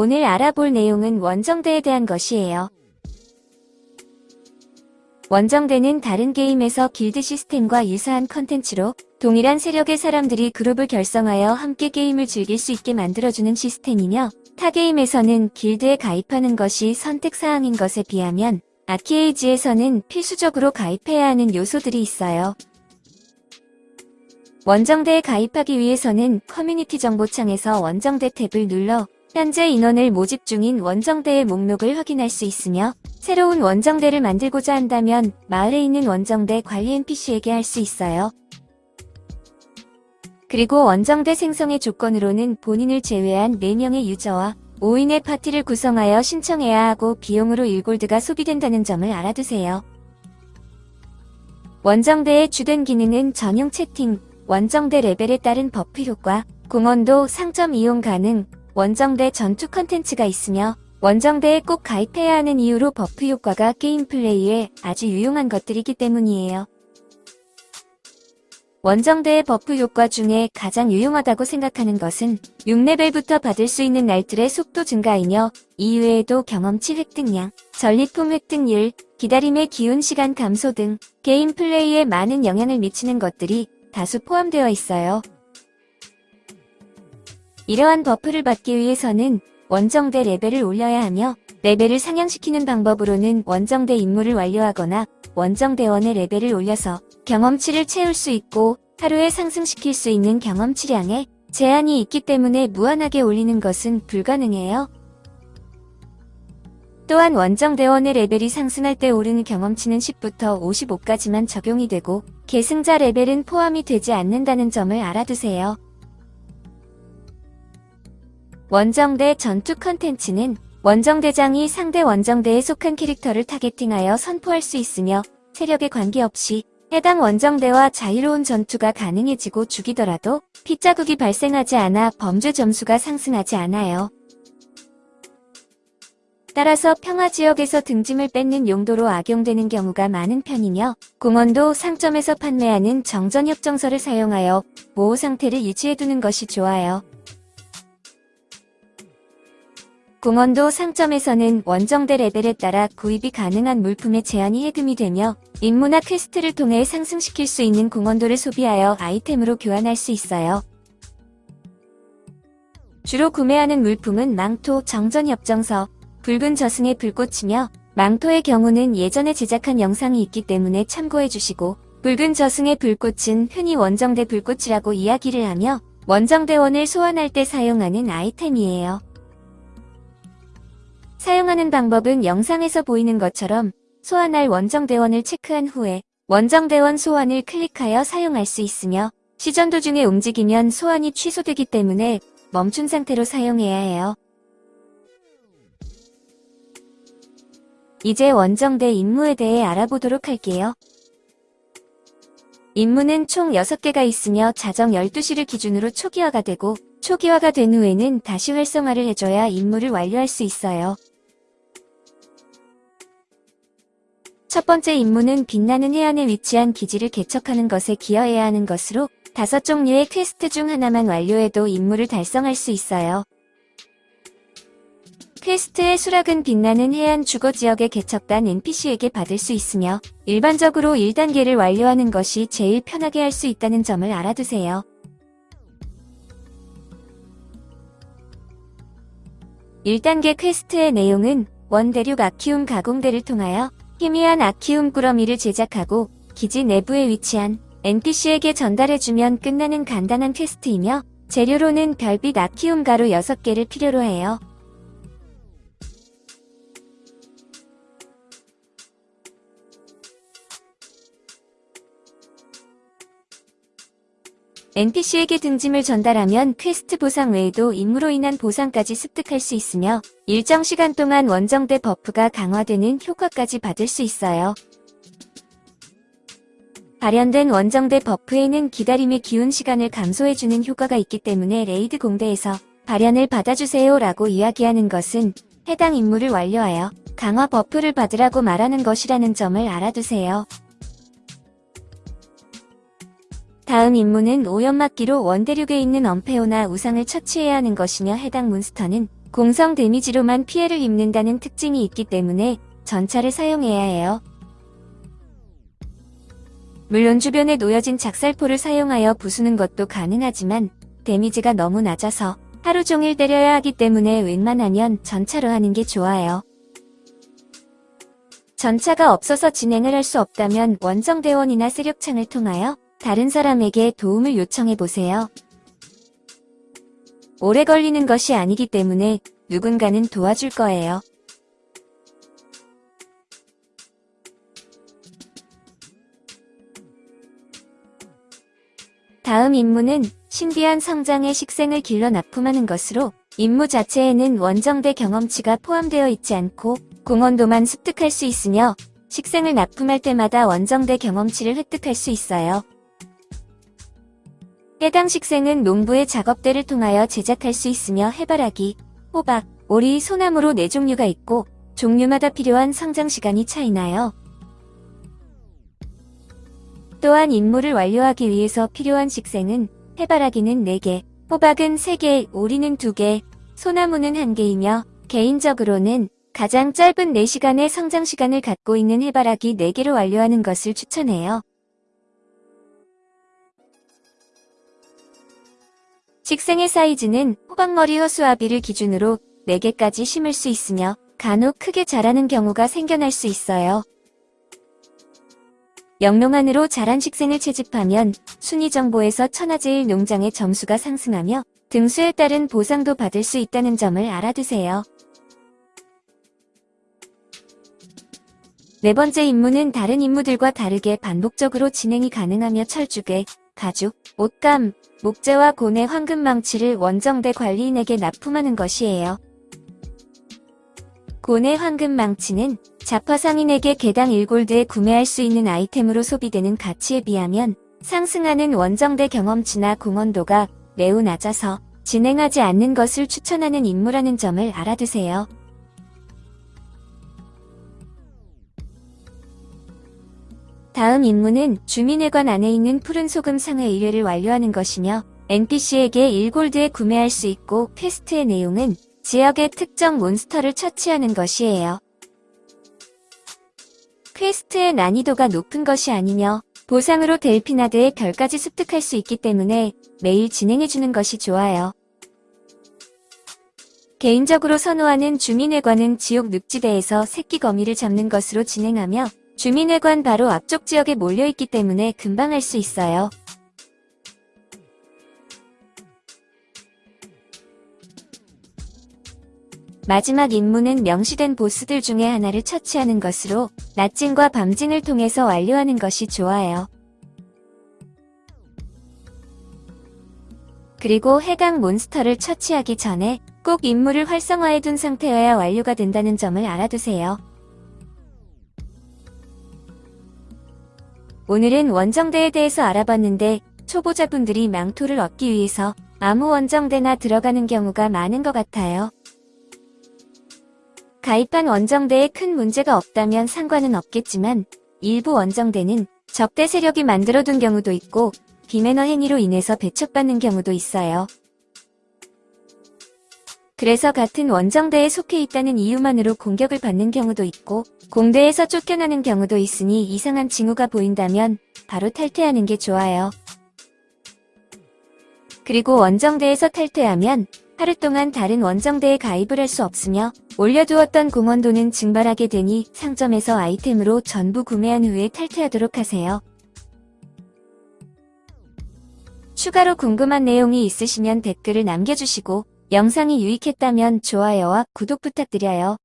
오늘 알아볼 내용은 원정대에 대한 것이에요. 원정대는 다른 게임에서 길드 시스템과 유사한 컨텐츠로 동일한 세력의 사람들이 그룹을 결성하여 함께 게임을 즐길 수 있게 만들어주는 시스템이며 타 게임에서는 길드에 가입하는 것이 선택사항인 것에 비하면 아키에이지에서는 필수적으로 가입해야 하는 요소들이 있어요. 원정대에 가입하기 위해서는 커뮤니티 정보창에서 원정대 탭을 눌러 현재 인원을 모집 중인 원정대의 목록을 확인할 수 있으며 새로운 원정대를 만들고자 한다면 마을에 있는 원정대 관리 NPC에게 할 수 있어요. 그리고 원정대 생성의 조건으로는 본인을 제외한 4명의 유저와 5인의 파티를 구성하여 신청해야 하고 비용으로 1골드가 소비된다는 점을 알아두세요. 원정대의 주된 기능은 전용 채팅, 원정대 레벨에 따른 buff 효과, 공헌도 상점 이용 가능, 원정대 전투 컨텐츠가 있으며 원정대에 꼭 가입해야 하는 이유로 buff 효과가 게임 플레이에 아주 유용한 것들이기 때문이에요. 원정대의 buff 효과 중에 가장 유용하다고 생각하는 것은 6레벨부터 받을 수 있는 날틀의 속도 증가이며 이외에도 경험치 획득량, 전리품 획득률, 기다림의 기운 시간 감소 등 게임 플레이에 많은 영향을 미치는 것들이 다수 포함되어 있어요. 이러한 buff를 받기 위해서는 원정대 레벨을 올려야 하며 레벨을 상향시키는 방법으로는 원정대 임무를 완료하거나 원정대원의 레벨을 올려서 경험치를 채울 수 있고 하루에 상승시킬 수 있는 경험치량에 제한이 있기 때문에 무한하게 올리는 것은 불가능해요. 또한 원정대원의 레벨이 상승할 때 오르는 경험치는 10부터 55까지만 적용이 되고 계승자 레벨은 포함이 되지 않는다는 점을 알아두세요. 원정대 전투 컨텐츠는 원정대장이 상대 원정대에 속한 캐릭터를 타겟팅하여 선포할 수 있으며 세력에 관계없이 해당 원정대와 자유로운 전투가 가능해지고 죽이더라도 피자국이 발생하지 않아 범죄 점수가 상승하지 않아요. 따라서 평화지역에서 등짐을 뺏는 용도로 악용되는 경우가 많은 편이며 공헌도 상점에서 판매하는 정전협정서를 사용하여 보호 상태를 유지해두는 것이 좋아요. 공헌도 상점에서는 원정대 레벨에 따라 구입이 가능한 물품의 제한이 해금이 되며 임무나 퀘스트를 통해 상승시킬 수 있는 공헌도를 소비하여 아이템으로 교환할 수 있어요. 주로 구매하는 물품은 망토, 정전협정서, 붉은 저승의 불꽃이며 망토의 경우는 예전에 제작한 영상이 있기 때문에 참고해주시고 붉은 저승의 불꽃은 흔히 원정대 불꽃이라고 이야기를 하며 원정대원을 소환할 때 사용하는 아이템이에요. 사용하는 방법은 영상에서 보이는 것처럼 소환할 원정대원을 체크한 후에 원정대원 소환을 클릭하여 사용할 수 있으며 시전 도중에 움직이면 소환이 취소되기 때문에 멈춘 상태로 사용해야 해요. 이제 원정대 임무에 대해 알아보도록 할게요. 임무는 총 6개가 있으며 자정 12시를 기준으로 초기화가 되고 초기화가 된 후에는 다시 활성화를 해줘야 임무를 완료할 수 있어요. 첫 번째 임무는 빛나는 해안에 위치한 기지를 개척하는 것에 기여해야 하는 것으로 다섯 종류의 퀘스트 중 하나만 완료해도 임무를 달성할 수 있어요. 퀘스트의 수락은 빛나는 해안 주거지역에 개척단 NPC에게 받을 수 있으며 일반적으로 1단계를 완료하는 것이 제일 편하게 할 수 있다는 점을 알아두세요. 1단계 퀘스트의 내용은 원 대륙 아키움 가공대를 통하여 희미한 아키움 꾸러미를 제작하고 기지 내부에 위치한 NPC에게 전달해주면 끝나는 간단한 퀘스트이며 재료로는 별빛 아키움 가루 6개를 필요로 해요. NPC에게 등짐을 전달하면 퀘스트 보상 외에도 임무로 인한 보상까지 습득할 수 있으며 일정 시간 동안 원정대 버프가 강화되는 효과까지 받을 수 있어요. 발현된 원정대 버프에는 기다림의 기운 시간을 감소해주는 효과가 있기 때문에 레이드 공대에서 발현을 받아주세요 라고 이야기하는 것은 해당 임무를 완료하여 강화 버프를 받으라고 말하는 것이라는 점을 알아두세요. 다음 임무는 오염막기로 원대륙에 있는 엄페오나 우상을 처치해야 하는 것이며 해당 몬스터는 공성 데미지로만 피해를 입는다는 특징이 있기 때문에 전차를 사용해야 해요. 물론 주변에 놓여진 작살포를 사용하여 부수는 것도 가능하지만 데미지가 너무 낮아서 하루 종일 때려야 하기 때문에 웬만하면 전차로 하는 게 좋아요. 전차가 없어서 진행을 할 수 없다면 원정대원이나 세력창을 통하여 다른 사람에게 도움을 요청해 보세요. 오래 걸리는 것이 아니기 때문에 누군가는 도와줄 거예요. 다음 임무는 신비한 성장의 식생을 길러 납품하는 것으로 임무 자체에는 원정대 경험치가 포함되어 있지 않고 공원도만 습득할 수 있으며 식생을 납품할 때마다 원정대 경험치를 획득할 수 있어요. 해당 식생은 농부의 작업대를 통하여 제작할 수 있으며 해바라기, 호박, 오리, 소나무로 4종류가 있고 종류마다 필요한 성장 시간이 차이나요. 또한 임무를 완료하기 위해서 필요한 식생은 해바라기는 4개, 호박은 3개, 오리는 2개, 소나무는 1개이며 개인적으로는 가장 짧은 4시간의 성장 시간을 갖고 있는 해바라기 4개로 완료하는 것을 추천해요. 식생의 사이즈는 호박머리 허수아비를 기준으로 4개까지 심을 수 있으며 간혹 크게 자라는 경우가 생겨날 수 있어요. 영농 안으로 자란 식생을 채집하면 순위 정보에서 천하제일 농장의 점수가 상승하며 등수에 따른 보상도 받을 수 있다는 점을 알아두세요. 네 번째 임무는 다른 임무들과 다르게 반복적으로 진행이 가능하며 철쭉에 가죽, 옷감, 목재와 고뇌 황금망치를 원정대 관리인에게 납품하는 것이에요. 고뇌 황금망치는 자파 상인에게 개당 1골드에 구매할 수 있는 아이템으로 소비되는 가치에 비하면 상승하는 원정대 경험치나 공헌도가 매우 낮아서 진행하지 않는 것을 추천하는 임무라는 점을 알아두세요. 다음 임무는 주민회관 안에 있는 푸른 소금 상회의 의뢰를 완료하는 것이며 NPC에게 1골드에 구매할 수 있고 퀘스트의 내용은 지역의 특정 몬스터를 처치하는 것이에요. 퀘스트의 난이도가 높은 것이 아니며 보상으로 델피나드의 별까지 습득할 수 있기 때문에 매일 진행해주는 것이 좋아요. 개인적으로 선호하는 주민회관은 지옥 늪지대에서 새끼 거미를 잡는 것으로 진행하며 주민회관 바로 앞쪽 지역에 몰려있기 때문에 금방 할 수 있어요. 마지막 임무는 명시된 보스들 중에 하나를 처치하는 것으로 낮진과 밤진을 통해서 완료하는 것이 좋아요. 그리고 해당 몬스터를 처치하기 전에 꼭 임무를 활성화해둔 상태여야 완료가 된다는 점을 알아두세요. 오늘은 원정대에 대해서 알아봤는데 초보자분들이 망토를 얻기 위해서 아무 원정대나 들어가는 경우가 많은 것 같아요. 가입한 원정대에 큰 문제가 없다면 상관은 없겠지만 일부 원정대는 적대 세력이 만들어둔 경우도 있고 비매너 행위로 인해서 배척받는 경우도 있어요. 그래서 같은 원정대에 속해 있다는 이유만으로 공격을 받는 경우도 있고 공대에서 쫓겨나는 경우도 있으니 이상한 징후가 보인다면 바로 탈퇴하는 게 좋아요. 그리고 원정대에서 탈퇴하면 하루 동안 다른 원정대에 가입을 할 수 없으며 올려두었던 공원도는 증발하게 되니 상점에서 아이템으로 전부 구매한 후에 탈퇴하도록 하세요. 추가로 궁금한 내용이 있으시면 댓글을 남겨주시고 영상이 유익했다면 좋아요와 구독 부탁드려요.